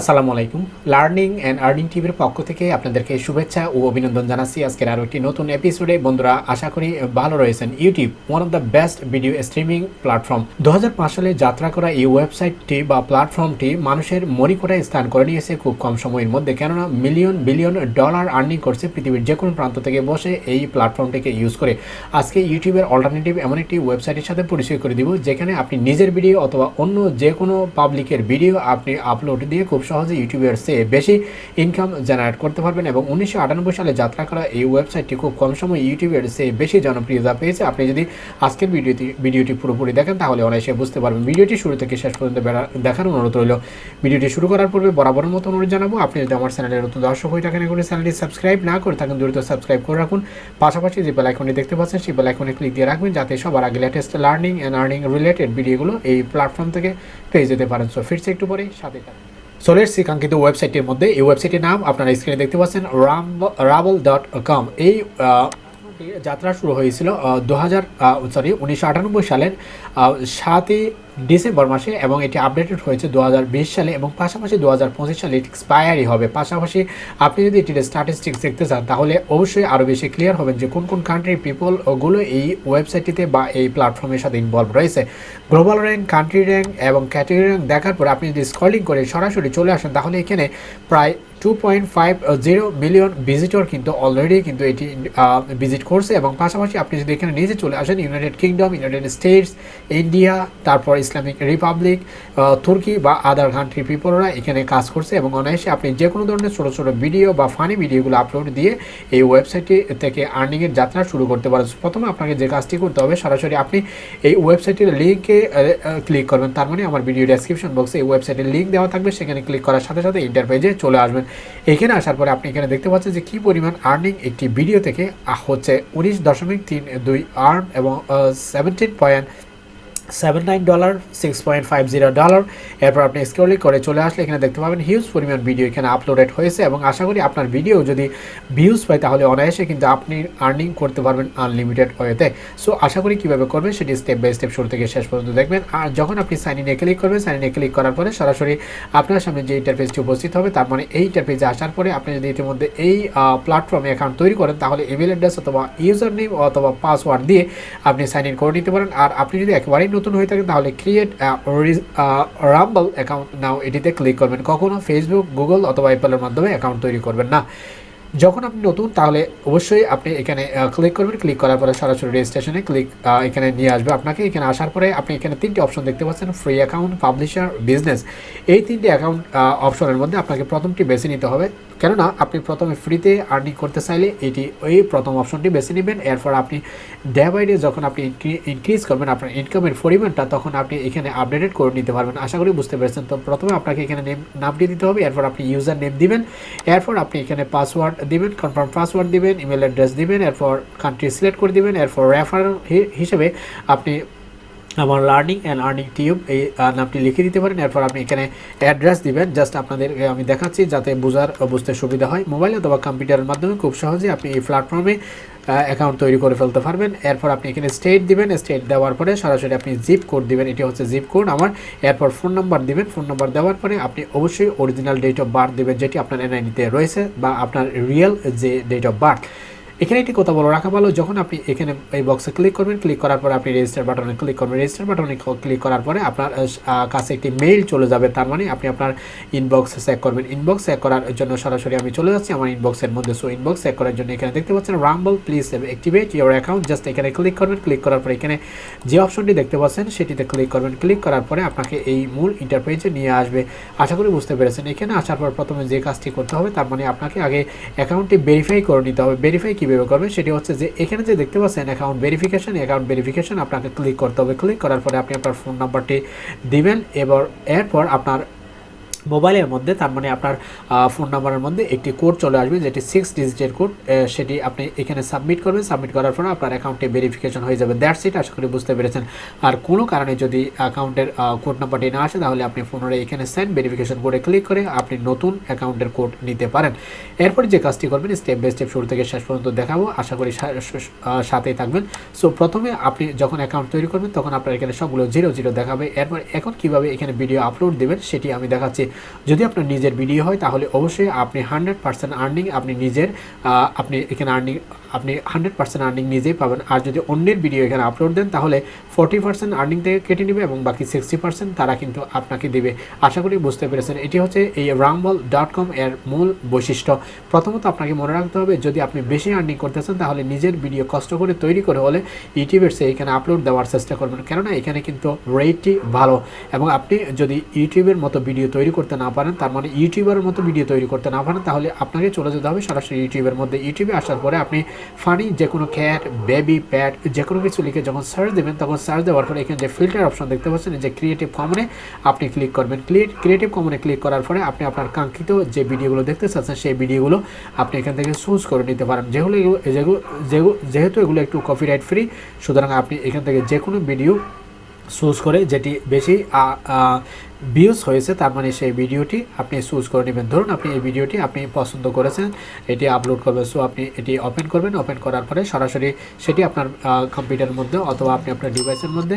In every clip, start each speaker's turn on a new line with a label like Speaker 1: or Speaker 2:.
Speaker 1: আসসালামু আলাইকুম। Learning and earning টিভির পক্ষ থেকে আপনাদেরকে শুভেচ্ছা ও অভিনন্দন জানাচ্ছি। আজকের আরও একটি নতুন এপিসোডে বন্ধুরা, আশা করি ভালো রয়েছেন। YouTube one of the best video streaming platform দু হাজার পাঁচ সালে যাত্রা করা এই ওয়েবসাইটটি বা প্ল্যাটফর্মটি মানুষের মরিকোটায় স্থান করে নিয়েছে খুব কম সময়ের মধ্যে। কেননা মিলিয়ন বিলিয়ন ডলার আর্নিং করছে পৃথিবীর যে কোনো প্রান্ত থেকে বসে এই প্ল্যাটফর্মটিকে ইউজ করে। আজকে ইউটিউবের অল্টারনেটিভ এমন একটি ওয়েবসাইটের সাথে পরিচয় করে দিব, যেখানে আপনি নিজের ভিডিও অথবা অন্য যে কোনো পাবলিকের ভিডিও আপনি আপলোড দিয়ে খুব সহজে ইউটিউবের চেয়ে বেশি ইনকাম জেনারেট করতে পারবেন এবং উনিশশো আটানব্বই সালে যাত্রা করা এই ওয়েবসাইটটি খুব কম সময় ইউটিউবের চেয়ে বেশি জনপ্রিয়তা পেয়েছে। আপনি যদি আজকের ভিডিওটি ভিডিওটি পুরোপুরি দেখেন, তাহলে অনায়াসে বুঝতে পারবেন। ভিডিওটি শুরু থেকে শেষ পর্যন্ত দেখার অনুরোধ রইল। ভিডিওটি শুরু করার পূর্বে বরাবরের মতো অনুরোধ জানাব, আপনি যদি আমার চ্যানেলের নতুন দর্শক হয়ে থাকেন এগুলো চ্যানেলটি সাবস্ক্রাইব না করে থাকেন, দ্রুত সাবস্ক্রাইব করে রাখুন। পাশাপাশি যে বেল আইকনটি দেখতে পাচ্ছেন, সেই বেল আইকনে ক্লিক দিয়ে রাখবেন, যাতে সবার আগে latest learning and earning related ভিডিওগুলো এই প্ল্যাটফর্ম থেকে পেয়ে যেতে পারেন। সো ফিরছে একটু পরেই সাথে চলে এসেছি কাঙ্ক্ষিত ওয়েবসাইটের মধ্যে এই ওয়েবসাইটের নাম আপনারা স্ক্রিনে দেখতে পাচ্ছেন রাম রাবল ডট কম এই যাত্রা শুরু হয়েছিল দু হাজার সরি উনিশশো আটানব্বই সালের সাতই ডিসেম্বর মাসে এবং এটি আপডেটেড হয়েছে দু হাজার বিশ সালে এবং পাশাপাশি দু হাজার পঁচিশ সালে এটি এক্সপায়ারই হবে। পাশাপাশি আপনি যদি এটির স্ট্যাটিস্টিক্স দেখতে চান, তাহলে অবশ্যই আরও বেশি ক্লিয়ার হবেন যে কোন কোন কান্ট্রির পিপলগুলো এই ওয়েবসাইটটিতে বা এই প্ল্যাটফর্মের সাথে ইনভলভ রয়েছে। গ্লোবাল র্যাঙ্ক কান্ট্রি র্যাঙ্ক এবং ক্যাটেগরি র্যাঙ্ক দেখার পর আপনি যদি স্কলিং করে সরাসরি চলে আসেন, তাহলে এখানে প্রায় two point five zero million visitor কিন্তু অলরেডি কিন্তু এটি ভিজিট করছে এবং পাশাপাশি আপনি যদি এখানে নিজে চলে আসেন United Kingdom United States India তারপর ইসলামিক রিপাবলিক তুর্কি বা আদার কান্ট্রি পিপলরা এখানে কাজ করছে এবং অনায়াসে আপনি যে কোনো ধরনের ছোটো ছোটো ভিডিও বা ফানি ভিডিওগুলো আপলোড দিয়ে এই ওয়েবসাইটটি থেকে আর্নিংয়ের যাত্রা শুরু করতে পারেন। প্রথমে আপনাকে যে কাজটি করতে হবে, সরাসরি আপনি এই ওয়েবসাইটের লিঙ্কে ক্লিক করবেন। তার মানে আমার ভিডিও ডেসক্রিপশন বক্সে এই ওয়েবসাইটের লিঙ্ক দেওয়া থাকবে। সেখানে ক্লিক করার সাথে সাথে ইন্টারপেজে চলে আসবেন। এখানে আসার পরে আপনি এখানে দেখতে পাচ্ছেন যে কি পরিমাণ আর্নিং একটি ভিডিও থেকে হচ্ছে উনিশ দশমিক তিন দুই আর্ন এবং seventeen point seven nine dollar six point five zero dollar এরপর আপনি করে চলে আসলে এখানে দেখতে পাবেন হিউজ পরিমাণ ভিডিও এখানে আপলোডেড হয়েছে এবং আশা করি আপনার ভিডিও যদি ভিউজ পায় তাহলে অনায়াসে কিন্তু আপনি আর্নিং করতে পারবেন আনলিমিটেড ওয়েতে। সো আশা করি কীভাবে করবেন সেটি স্টেপ বাই স্টেপ শুরু থেকে শেষ পর্যন্ত দেখবেন। আর যখন আপনি সাইন ইনে ক্লিক করবেন সাইন ইনে ক্লিক করার পরে সরাসরি আপনার সামনে যে ইন্টারফেসটি উপস্থিত হবে, তার মানে এই ইন্টারফেসে আসার পরে আপনি যদি ইতিমধ্যে এই প্ল্যাটফর্মে অ্যাকাউন্ট তৈরি করেন, তাহলে ইমেল অ্যাড্রেস অথবা ইউজার নেম অথবা পাসওয়ার্ড দিয়ে আপনি সাইন ইন করে নিতে পারেন। আর আপনি যদি একেবারেই নতুন হয়ে থাকেন তাহলে ক্রিয়েট রাম্বল অ্যাকাউন্ট নাও এটিতে ক্লিক করবেন। কখনো ফেসবুক গুগল অথবা অ্যাপেলের মাধ্যমে অ্যাকাউন্ট তৈরি করবেন না। যখন আপনি নতুন, তাহলে অবশ্যই আপনি এখানে ক্লিক করবেন। ক্লিক করার পরে সরাসরি রেজিস্ট্রেশনে ক্লিক এখানে নিয়ে আসবে। আপনাকে এখানে আসার পরে আপনি এখানে তিনটি অপশন দেখতে পাচ্ছেন ফ্রি অ্যাকাউন্ট পাবলিশার বিজনেস এই তিনটি অ্যাকাউন্ট অপশনের মধ্যে আপনাকে প্রথমটি বেছে নিতে হবে। কেননা আপনি প্রথমে ফ্রিতে আর্নিং করতে চাইলে এটি ওই প্রথম অপশনটি বেছে নেবেন। এরপর আপনি ডে বাই ডে যখন আপনি ইনক্রিজ করবেন আপনার ইনকামের পরিমাণটা, তখন আপনি এখানে আপডেটেড করে নিতে পারবেন। আশা করি বুঝতে পেরেছেন। তো প্রথমে আপনাকে এখানে নেম নামটি দিতে হবে, এরপর আপনি ইউজার নেম দিবেন, এরপর আপনি এখানে পাসওয়ার্ড দিবেন কনফার্ম পাসওয়ার্ড দিবেন ইমেল অ্যাড্রেস দিবেন, এরপর কান্ট্রি সিলেক্ট করে দিবেন, এরপর রেফারেল হিসেবে আপনি আমার লার্নিং অ্যান্ড আর্নিং টিউব এই নামটি লিখে দিতে পারেন, এরপর আপনি এখানে অ্যাড্রেস দিবেন জাস্ট আপনাদের আমি দেখাচ্ছি যাতে বোঝার বুঝতে সুবিধা হয়। মোবাইল অথবা কম্পিউটারের মাধ্যমে খুব সহজে আপনি এই প্ল্যাটফর্মে অ্যাকাউন্ট তৈরি করে ফেলতে পারবেন। এরপর আপনি এখানে স্টেট দিবেন স্টেট দেওয়ার পরে সরাসরি আপনি জিপ কোড দিবেন, এটি হচ্ছে জিপ কোড আমার। এরপর ফোন নাম্বার দিবেন ফোন নাম্বার দেওয়ার পরে আপনি অবশ্যই অরিজিনাল ডেট অফ বার্থ দিবেন, যেটি আপনার এনআইনিতে রয়েছে বা আপনার রিয়েল যে ডেট অফ বার্থ এখানে একটি কথা বলো, রাখা ভালো, যখন আপনি এখানে এই বক্সে ক্লিক করবেন ক্লিক করার পরে আপনি রেজিস্টার বাটনে ক্লিক করবেন। রেজিস্টার বাটনে ক্লিক করার পরে আপনার কাছে একটি মেইল চলে যাবে। তার মানে আপনি আপনার ইনবক্স চেক করবেন। ইনবক্স চেক করার জন্য সরাসরি আমি চলে যাচ্ছি আমার ইনবক্সের মধ্যে। সো ইনবক্স চেক করার জন্য এখানে দেখতে পাচ্ছেন Rumble please activate your account just এখানে ক্লিক করবেন। ক্লিক করার পরে এখানে যে অপশনটি দেখতে পাচ্ছেন, সেটিতে ক্লিক করবেন। ক্লিক করার পরে আপনাকে এই মূল ইন্টারপেজে নিয়ে আসবে। আশা করি বুঝতে পেরেছেন। এখানে আসার পর প্রথমে যে কাজটি করতে হবে, তার মানে আপনাকে আগে অ্যাকাউন্টটি ভেরিফাই করে নিতে হবে। ভেরিফাই কীভাবে করবেন সেটি হচ্ছে যে এখানে যে দেখতে পাচ্ছেন অ্যাকাউন্ট ভেরিফিকেশন অ্যাকাউন্ট ভেরিফিকেশন আপনাকে ক্লিক করতে হবে। ক্লিক করার পরে আপনি আপনার ফোন নাম্বারটি দিবেন, এবার এরপর আপনার মোবাইলের মধ্যে, তার মানে আপনার ফোন নাম্বারের মধ্যে একটি কোড চলে আসবে, যেটি সিক্স ডিজিটের কোড সেটি আপনি এখানে সাবমিট করবেন। সাবমিট করার পরে আপনার অ্যাকাউন্টে ভেরিফিকেশন হয়ে যাবে। দ্যাটস ইট আশা করি বুঝতে পেরেছেন। আর কোনো কারণে যদি অ্যাকাউন্টের কোড নাম্বারটি না আসে, তাহলে আপনি ফোনের এখানে সেন্ড ভেরিফিকেশন কোডে ক্লিক করে আপনি নতুন অ্যাকাউন্টের কোড নিতে পারেন। এরপরে যে কাজটি করবেন স্টেপ বাই স্টেপ শুরু থেকে শেষ পর্যন্ত দেখাবো। আশা করি সাথেই থাকবেন। সো প্রথমে আপনি যখন অ্যাকাউন্ট তৈরি করবেন, তখন আপনার এখানে সবগুলো জিরো জিরো দেখাবে। এরপর এখন কীভাবে এখানে ভিডিও আপলোড দেবেন, সেটি আমি দেখাচ্ছি। যদি আপনার নিজের ভিডিও হয়, তাহলে অবশ্যই আপনি হান্ড্রেড পার্সেন্ট আর্নিং আপনি নিজের আপনি এখানে আর্নিং আপনি হান্ড্রেড পার্সেন্ট আর্নিং নিজেই পাবেন। আর যদি অন্যের ভিডিও এখানে আপলোড দেন, তাহলে ফোর্টি পার্সেন্ট আর্নিং থেকে কেটে নেবে এবং বাকি সিক্সটি পার্সেন্ট তারা কিন্তু আপনাকে দেবে। আশা করি বুঝতে পেরেছেন। এটি হচ্ছে এই রামবল ডট কম এর মূল বৈশিষ্ট্য। প্রথমত আপনাকে মনে রাখতে হবে, যদি আপনি বেশি আর্নিং করতে চান, তাহলে নিজের ভিডিও কষ্ট করে তৈরি করে হলে ইউটিউবের সে এখানে আপলোড দেওয়ার চেষ্টা করবেন। কেননা এখানে কিন্তু রেটটি ভালো। এবং আপনি যদি ইউটিউবের মতো ভিডিও তৈরি করতে না পারেন, তার মানে ইউটিউবের মতো ভিডিও তৈরি করতে না পারেন, তাহলে আপনাকে চলে যেতে হবে সরাসরি ইউটিউবের মধ্যে। ইউটিউবে আসার পরে আপনি ফানি যে কোনো ক্যাট বেবি প্যাট যে কোনো কিছু লিখে যখন সার্চ দেবেন, তখন সার্চ দেওয়ার পরে এখানে যে ফিল্টার অপশন দেখতে পাচ্ছেন যে ক্রিয়েটিভ কমনে আপনি ক্লিক করবেন। ক্রিয়েটিভ কমনে ক্লিক করার পরে আপনি আপনার কাঙ্ক্ষিত যে ভিডিওগুলো দেখতে চাচ্ছেন, সেই ভিডিওগুলো আপনি এখান থেকে চুজ করে নিতে পারেন। যেগুলো যেগুলো- যেহেতু এগুলো একটু কপিরাইট ফ্রি সুতরাং আপনি এখান থেকে যে কোনো ভিডিও চুজ করে যেটি বেশি ভিউজ হয়েছে, তার মানে সেই ভিডিওটি আপনি চুজ করে নেবেন। ধরুন আপনি এই ভিডিওটি আপনি পছন্দ করেছেন, এটি আপলোড করবেন সো আপনি এটি ওপেন করবেন ওপেন করার পরে সরাসরি সেটি আপনার কম্পিউটারের মধ্যে অথবা আপনি আপনার ডিভাইসের মধ্যে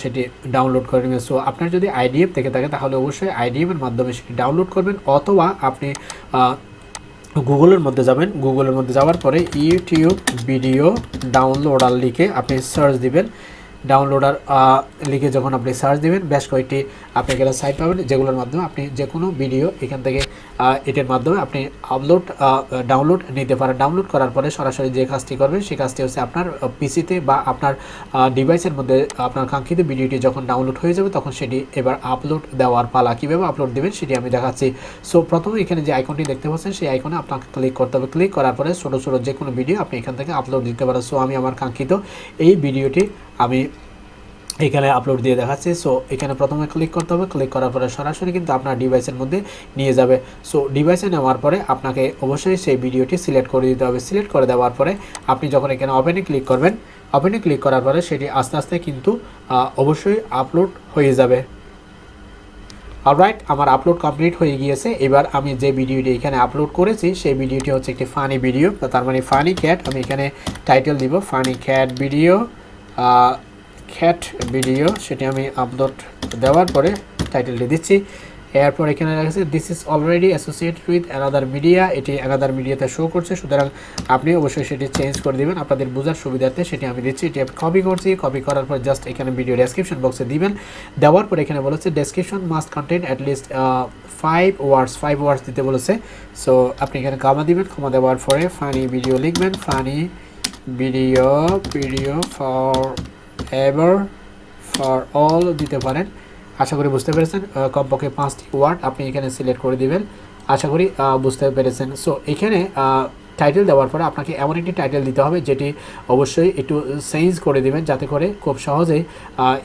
Speaker 1: সেটি ডাউনলোড করে নেবেন। সো আপনার যদি আইডিএফ থেকে থাকে, তাহলে অবশ্যই আইডিএফের মাধ্যমে সেটি ডাউনলোড করবেন, অথবা আপনি গুগলের মধ্যে যাবেন গুগলের মধ্যে যাওয়ার পরে ইউটিউব ভিডিও ডাউনলোডার লিখে আপনি সার্চ দিবেন। ডাউনলোডার লিখে যখন আপনি সার্চ দেবেন, বেশ কয়েকটি আপনি এখানে সাইট পাবেন, যেগুলোর মাধ্যমে আপনি যে কোনো ভিডিও এখান থেকে এটার মাধ্যমে আপনি আপলোড ডাউনলোড নিতে পারেন। ডাউনলোড করার পরে সরাসরি যে কাজটি করবেন, সেই কাজটি হচ্ছে আপনার পিসিতে বা আপনার ডিভাইসের মধ্যে, আপনার কাঙ্ক্ষিত ভিডিওটি যখন ডাউনলোড হয়ে যাবে, তখন সেটি এবার আপলোড দেওয়ার পালা। কীভাবে আপলোড দেবেন, সেটি আমি দেখাচ্ছি। সো প্রথমে এখানে যে আইকনটি দেখতে পাচ্ছেন, সেই আইকনে আপনাকে ক্লিক করতে হবে। ক্লিক করার পরে ছোটো ছোটো যে কোনো ভিডিও আপনি এখান থেকে আপলোড দিতে পারেন। সো আমি আমার কাঙ্ক্ষিত এই ভিডিওটি আমি এখানে আপলোড দিয়ে দেখাচ্ছে। সো এখানে প্রথমে ক্লিক করতে হবে। ক্লিক করার পরে সরাসরি কিন্তু আপনার ডিভাইসের মধ্যে নিয়ে যাবে। সো ডিভাইসে নেওয়ার পরে আপনাকে অবশ্যই সেই ভিডিওটি সিলেক্ট করে দিতে হবে। সিলেক্ট করে দেওয়ার পরে আপনি যখন এখানে ওপেনে ক্লিক করবেন ওপেনে ক্লিক করার পরে সেটি আস্তে আস্তে কিন্তু অবশ্যই আপলোড হয়ে যাবে। অলরাইট আমার আপলোড কমপ্লিট হয়ে গিয়েছে। এবার আমি যে ভিডিওটি এখানে আপলোড করেছি, সেই ভিডিওটি হচ্ছে একটি ফানি ভিডিও তার মানে ফানি ক্যাট আমি এখানে টাইটেল দিব funny cat video cat video সেটি আমি আপলোড দেওয়ার পরে টাইটেলটি দিচ্ছি। এরপর এখানে লেখা this is already associated with another media এটি অ্যানাদার মিডিয়াতে শো করছে, সুতরাং আপনি অবশ্যই সেটি চেঞ্জ করে দিবেন। আপনাদের বোঝার সুবিধার্থে সেটি আমি দিচ্ছি, এটি আমি কপি করছি কপি করার পর জাস্ট এখানে ভিডিও ডেসক্রিপশন বক্সে দিবেন। দেওয়ার পর এখানে বলেছে description must content at least five words five words দিতে বলেছে। সো আপনি এখানে কমা দিবেন ক্ষমা দেওয়ার পরে ফানি ভিডিও লিখবেন funny video video forever for all দিতে পারেন। আশা করি বুঝতে পেরেছেন কমপক্ষে পাঁচটি ওয়ার্ড আপনি এখানে সিলেক্ট করে দিবেন। আশা করি বুঝতে পেরেছেন। সো এখানে টাইটেল দেওয়ার পরে আপনাকে এমন একটি টাইটেল দিতে হবে যেটি অবশ্যই একটু চেঞ্জ করে দেবেন যাতে করে খুব সহজেই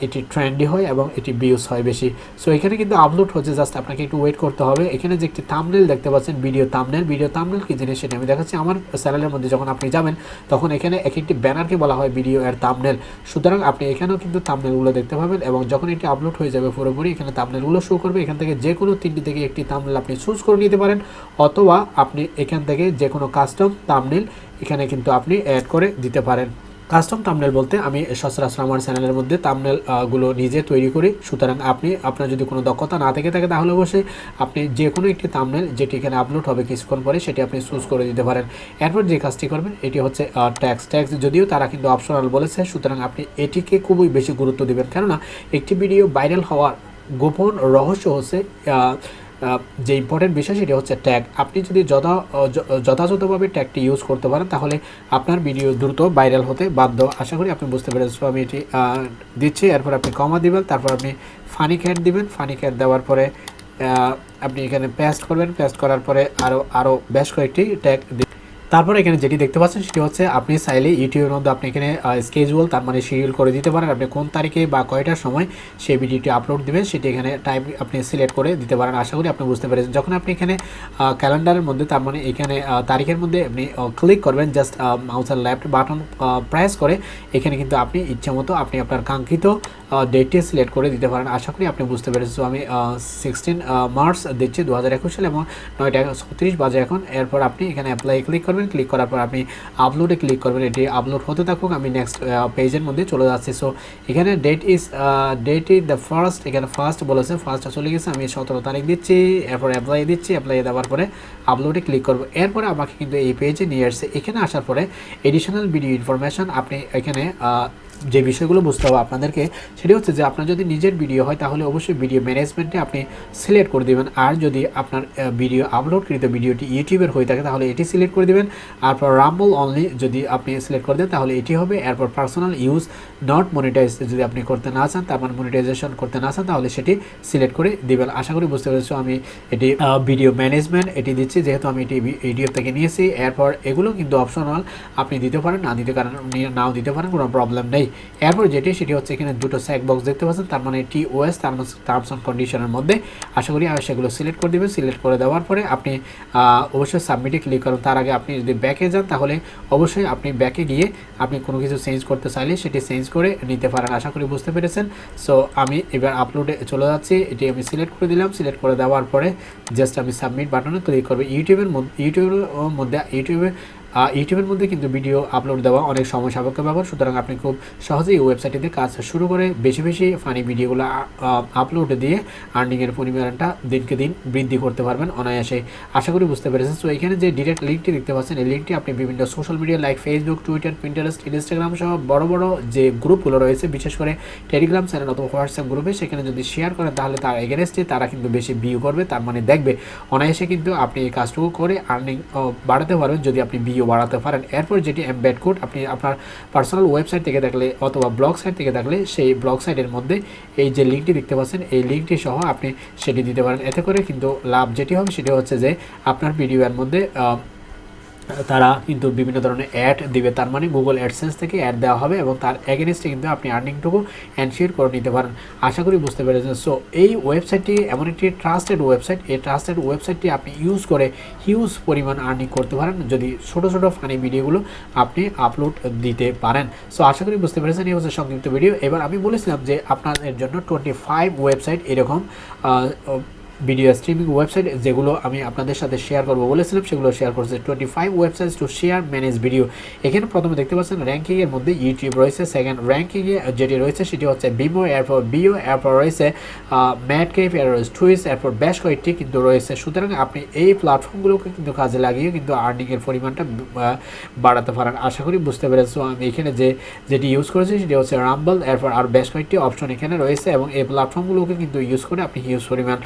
Speaker 1: এটি ট্রেন্ডি হয় এবং এটি ভিউজ হয় বেশি। সো এখানে কিন্তু আপলোড হচ্ছে জাস্ট আপনাকে একটু ওয়েট করতে হবে। এখানে যে একটি থামনেল দেখতে পাচ্ছেন ভিডিও থামনেল ভিডিও থামনেল কি জিনিস সেটা আমি দেখাচ্ছি। আমার চ্যানেলের মধ্যে যখন আপনি যাবেন, তখন এখানে এক একটি ব্যানারকে বলা হয় ভিডিও এর থামনেল সুতরাং আপনি এখানেও কিন্তু থামনেলগুলো দেখতে পাবেন এবং যখন এটি আপলোড হয়ে যাবে পুরোপুরি, এখানে থামনেলগুলো শো করবে। এখান থেকে যে কোনো তিনটি থেকে একটি থামনেল আপনি চুজ করে নিতে পারেন। অথবা আপনি এখান থেকে যে কোনো কাস্টম থামনেল এখানে কিন্তু আপনি অ্যাড করে দিতে পারেন। কাস্টম তামনেল বলতে আমি সচরাচর আমার চ্যানেলের মধ্যে থামনেলগুলো নিজে তৈরি করি। সুতরাং আপনি, আপনার যদি কোনো দক্ষতা না থেকে থাকে তাহলে অবশ্যই আপনি যে কোনো একটি তামনেল যেটি এখানে আপলোড হবে কিছুক্ষণ পরে সেটি আপনি চুজ করে দিতে পারেন। এরপর যে কাজটি করবেন, এটি হচ্ছে ট্যাক্স ট্যাক্স যদিও তারা কিন্তু অপশনাল বলেছে, সুতরাং আপনি এটিকে খুবই বেশি গুরুত্ব দিবেন। কেননা একটি ভিডিও ভাইরাল হওয়ার গোপন রহস্য হচ্ছে যে ইম্পর্টেন্ট বিষয় সেটি হচ্ছে ট্যাগ আপনি যদি যথা যথাযথভাবে ট্যাগটি ইউজ করতে পারেন, তাহলে আপনার ভিডিও দ্রুত ভাইরাল হতে বাধ্য। আশা করি আপনি বুঝতে পেরেছেন। আমি এটি দিচ্ছি। এরপর আপনি কমা দিবেন, তারপর আপনি ফানি ক্যাট দিবেন। ফানি ক্যাট দেওয়ার পরে আপনি এখানে পেস্ট করবেন। পেস্ট করার পরে আরও আরও বেশ কয়েকটি ট্যাগ তারপর এখানে যেটি দেখতে পাচ্ছেন সেটি হচ্ছে আপনি চাইলে ইউটিউবের মধ্যে আপনি এখানে স্কেজুয়াল তার মানে শিডিউল করে দিতে পারেন। আপনি কোন তারিখে বা কয়টার সময় সেই ভিডিওটি আপলোড দেবেন সেটি এখানে টাইম আপনি সিলেক্ট করে দিতে পারেন। আশা করি আপনি বুঝতে পেরেছেন। যখন আপনি এখানে ক্যালেন্ডারের মধ্যে তার মানে এখানে তারিখের মধ্যে আপনি ক্লিক করবেন জাস্ট মাউসের লেফট বাটন প্রেস করে এখানে কিন্তু আপনি ইচ্ছা মতো আপনি আপনার কাঙ্ক্ষিত ডেটটি সিলেক্ট করে দিতে পারেন। আশা করি আপনি বুঝতে পেরেছেন। So, আমি সিক্সটিন মার্চ দিচ্ছি দু হাজার একুশ সালে এবং নয়টা ছত্রিশ বাজে এখন। এরপর আপনি এখানে অ্যাপ্লাই ক্লিক করবেন। করবেন ক্লিক করার পর আপনি আপলোডে ক্লিক করবেন। এটি আপলোড হতে থাকুক, আমি নেক্সট পেজের মধ্যে চলে যাচ্ছি। সো এখানে date is date is the first এখানে ফার্স্ট বলেছে ফার্স্ট চলে গেছে, আমি সতেরো তারিখ দিচ্ছি, এরপর অ্যাপ্লাই দিচ্ছি অ্যাপ্লাই দেওয়ার পরে আপলোডে ক্লিক করব। এরপরে আমাকে কিন্তু এই পেজে নিয়ে আসছে। এখানে আসার পরে এডিশনাল ভিডিও ইনফরমেশন আপনি এখানে যে বিষয়গুলো বুঝতে হবে আপনাদেরকে, সেটি হচ্ছে যে আপনার যদি নিজের ভিডিও হয়, তাহলে অবশ্যই ভিডিও ম্যানেজমেন্টে আপনি সিলেক্ট করে দেবেন। আর যদি আপনার ভিডিও আপলোডকৃত ভিডিওটি ইউটিউবের হয়ে থাকে, তাহলে এটি সিলেক্ট করে দেবেন। তারপর রাম্বল অনলি যদি আপনি সিলেক্ট করে দেন, তাহলে এটি হবে। এরপর পার্সোনাল ইউজ নট মনিটাইজ যদি আপনি করতে না চান, তার মানে মনিটাইজেশন করতে না চান, তাহলে সেটি সিলেক্ট করে দেবেন। আশা করি বুঝতে পেরেছ আমি এটি ভিডিও ম্যানেজমেন্ট এটি দিচ্ছি, যেহেতু আমি এটি ইউটিউব থেকে নিয়েছি। এরপর এগুলো কিন্তু অপশনাল আপনি দিতে পারেন, না দিতে কারণ নাও দিতে পারেন, কোনো প্রবলেম নেই। এরপর যেটি, সেটি হচ্ছে এখানে দুটো স্যাক বক্স দেখতে পাচ্ছেন, তার মানে টি ওএস তার মানে টার্মস অ্যান্ড কন্ডিশনের মধ্যে। আশা করি সেগুলো সিলেক্ট করে দেবেন সিলেক্ট করে দেওয়ার পরে আপনি অবশ্যই সাবমিটে ক্লিক করুন। তার আগে আপনি যদি ব্যাকে যান, তাহলে অবশ্যই আপনি ব্যাকে গিয়ে আপনি কোনো কিছু চেঞ্জ করতে চাইলে সেটি চেঞ্জ করে নিতে পারেন। আশা করি বুঝতে পেরেছেন। সো আমি এবার আপলোডে চলে যাচ্ছি। এটি আমি সিলেক্ট করে দিলাম। সিলেক্ট করে দেওয়ার পরে জাস্ট আমি সাবমিট বাটনে ক্লিক করব। ইউটিউবের ইউটিউবের মধ্যে, ইউটিউবে ইউটিউবের মধ্যে কিন্তু ভিডিও আপলোড দেওয়া অনেক সময় সাপেক্ষ ব্যাপার। সুতরাং আপনি খুব সহজেই ওয়েবসাইটটিতে কাজ শুরু করে বেশি বেশি ফানি ভিডিওগুলো আপলোড দিয়ে আর্নিংয়ের পরিমাণটা দিনকে দিন বৃদ্ধি করতে পারবেন অনায়াসে। আশা করি বুঝতে পেরেছেন। সো এখানে যে ডিরেক্ট লিঙ্কটি দেখতে পাচ্ছেন, এই লিঙ্কটি আপনি বিভিন্ন social media like Facebook Twitter Pinterest Instagram সহ বড় বড় যে গ্রুপগুলো রয়েছে, বিশেষ করে টেলিগ্রাম চ্যানেল অথবা হোয়াটসঅ্যাপ গ্রুপে সেখানে যদি শেয়ার করেন, তাহলে তার এগেনস্টে তারা কিন্তু বেশি ভিউ করবে। তার মানে দেখবে, অনায়াসে কিন্তু আপনি এই কাজটুকু করে আর্নিং বাড়াতে পারবেন। যদি আপনি ভিউ বাড়াতে পারেন। এরপর যেটি এমবেড কোড আপনি আপনার পার্সোনাল ওয়েবসাইট থেকে দেখলে অথবা ব্লগ সাইট থেকে দেখলে সেই ব্লগ সাইটের মধ্যে এই যে লিঙ্কটি দেখতে পাচ্ছেন, এই লিঙ্কটি সহ আপনি সেটি দিতে পারেন। এতে করে কিন্তু লাভ যেটি হবে সেটি হচ্ছে যে আপনার ভিডিওর মধ্যে তারা কিন্তু বিভিন্ন ধরনের অ্যাড দিবে। তার মানে গুগল অ্যাডসেন্স থেকে অ্যাড দেওয়া হবে এবং তার এগেনস্টে কিন্তু আপনি আর্নিংটুকু এনশিওর করে নিতে পারেন। আশা করি বুঝতে পেরেছেন। সো এই ওয়েবসাইটটি এমন একটি ট্রাস্টেড ওয়েবসাইট এই ট্রাস্টেড ওয়েবসাইটটি আপনি ইউজ করে হিউজ পরিমাণ আর্নিং করতে পারেন। যদি ছোটো ছোটো ফানি ভিডিওগুলো আপনি আপলোড দিতে পারেন। সো আশা করি বুঝতে পেরেছেন। এই হচ্ছে সংক্ষিপ্ত ভিডিও এবার আমি বলেছিলাম যে আপনাদের জন্য টোয়েন্টি ফাইভ ওয়েবসাইট এরকম ভিডিও স্ট্রিমিং ওয়েবসাইট, যেগুলো আমি আপনাদের সাথে শেয়ার করব বলেছিলাম, সেগুলো শেয়ার করছে twenty five website to share manage video এখানে প্রথমে দেখতে পাচ্ছেন র্যাঙ্কিংয়ের মধ্যে ইউটিউব রয়েছে সেকেন্ড র্যাঙ্কিংয়ে যেটি রয়েছে, সেটি হচ্ছে বিমো এরপর বিও এরপর রয়েছে ম্যাট কেফ এর টুইস এরপর বেশ কয়েকটি কিন্তু রয়েছে। সুতরাং আপনি এই প্ল্যাটফর্মগুলোকে কিন্তু কাজে লাগিয়ে কিন্তু আর্নিংয়ের পরিমাণটা বাড়াতে পারেন। আশা করি বুঝতে পেরেছ আমি এখানে যে, যেটি ইউজ করেছি, সেটি হচ্ছে রাম্বল এরপর আর বেশ কয়েকটি অপশন এখানে রয়েছে এবং এই প্ল্যাটফর্মগুলোকে কিন্তু ইউজ করে আপনি হিউজ পরিমাণ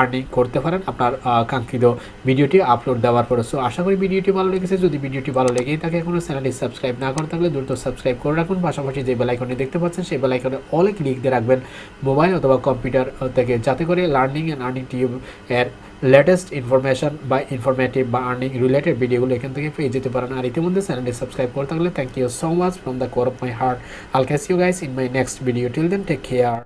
Speaker 1: আর্নিং করতে পারেন। আপনার কাঙ্ক্ষিত ভিডিওটি আপলোড দেওয়ার পরে। সো আশা করি ভিডিওটি ভালো লেগেছে। যদি ভিডিওটি ভালো লেগেই থাকে এখনও চ্যানেলটি সাবস্ক্রাইব না করে থাকলে দ্রুত সাবস্ক্রাইব করে রাখুন। পাশাপাশি যে বেলাইকনটি দেখতে পাচ্ছেন, সেই বেলাইকনে অলে ক্লিক দিয়ে রাখবেন মোবাইল অথবা কম্পিউটার থেকে। যাতে করে লার্নিং অ্যান্ড আর্নিং টিউব এর লেটেস্ট ইনফরমেশন বা ইনফরমেটিভ বা আর্নিং রিলেটেড ভিডিওগুলো এখান থেকে পেয়ে যেতে পারেন। আর ইতিমধ্যে চ্যানেলটি সাবস্ক্রাইব করে থাকলে thank you so much from the core of my heart I'll catch you guys in my next video till then take care